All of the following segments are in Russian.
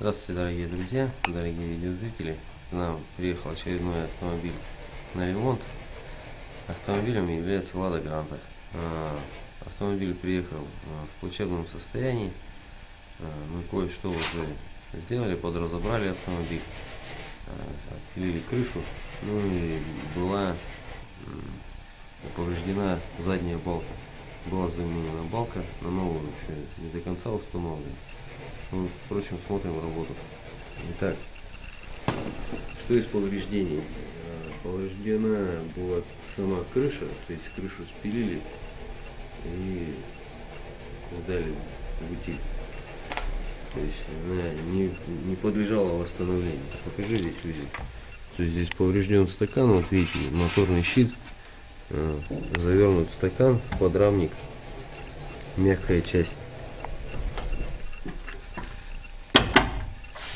Здравствуйте, дорогие друзья, дорогие видеозрители. К нам приехал очередной автомобиль на ремонт. Автомобилем является Лада Гранта. А, Автомобиль приехал а, в плачевном состоянии. А, Мы кое-что уже сделали, подразобрали автомобиль, отпилили крышу. Ну и была повреждена задняя балка. Была заменена балка, на новую еще не до конца установлена. Впрочем, смотрим работу. Итак, что из повреждений? А, Повреждена была сама крыша, то есть крышу спилили и сдали в утиль. То есть она не, не подлежала восстановлению. Покажи здесь, люди. То есть здесь поврежден стакан, вот видите, моторный щит, а, завернут стакан, подрамник, мягкая часть.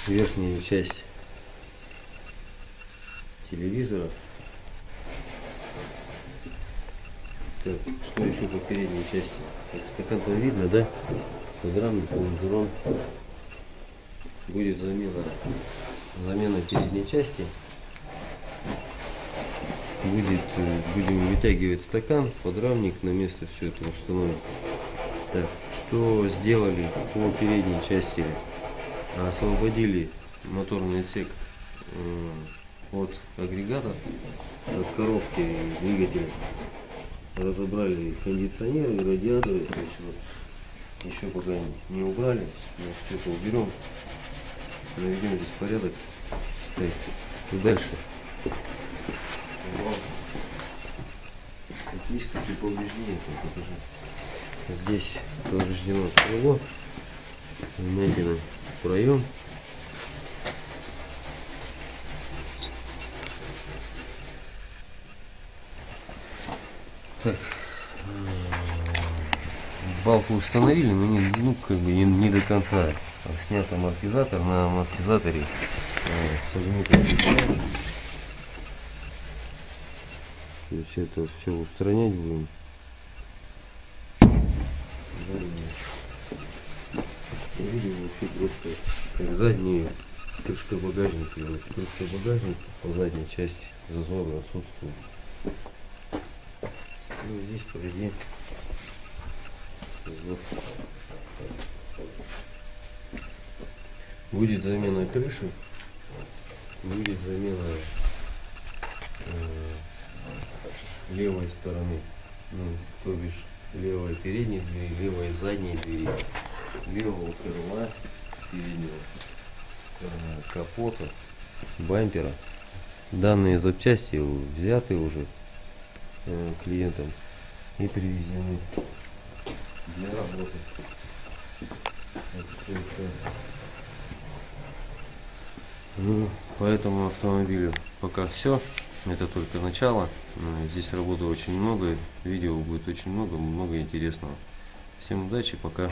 Верхняя часть телевизора. Так, что еще по передней части? Так, стакан там видно, да? Подрамник, лонжерон. Будет замена, замена передней части. Будет, э, будем вытягивать стакан, подрамник, на место все это установим. Так, что сделали по передней части? Освободили моторный отсек э, от агрегата, от коробки двигателя. Разобрали кондиционеры, радиаторы. То есть вот еще пока не убрали. Но все это уберем. Наведем здесь порядок. Так, что дальше? Так, есть какие повреждения, я покажу. Здесь повреждено крыло, вмятина проем. Так, балку установили, но не, ну, как бы не, не до конца. Снят амортизатор, на амортизаторе э, То есть это все устранять будем. Видим вообще просто как задние крышка багажника. Вот крышка багажника по задней части зазоры отсутствует. Ну здесь впереди зазор. Будет замена крыши, будет замена э, левой стороны, ну, то бишь левой передней двери, левой задней двери левого крыла переднего э, капота, бампера. Данные запчасти взяты уже э, клиентам и привезены для работы. Ну, по этому автомобилю пока все. Это только начало. Э, здесь работы очень много. Видео будет очень много, много интересного. Всем удачи, пока.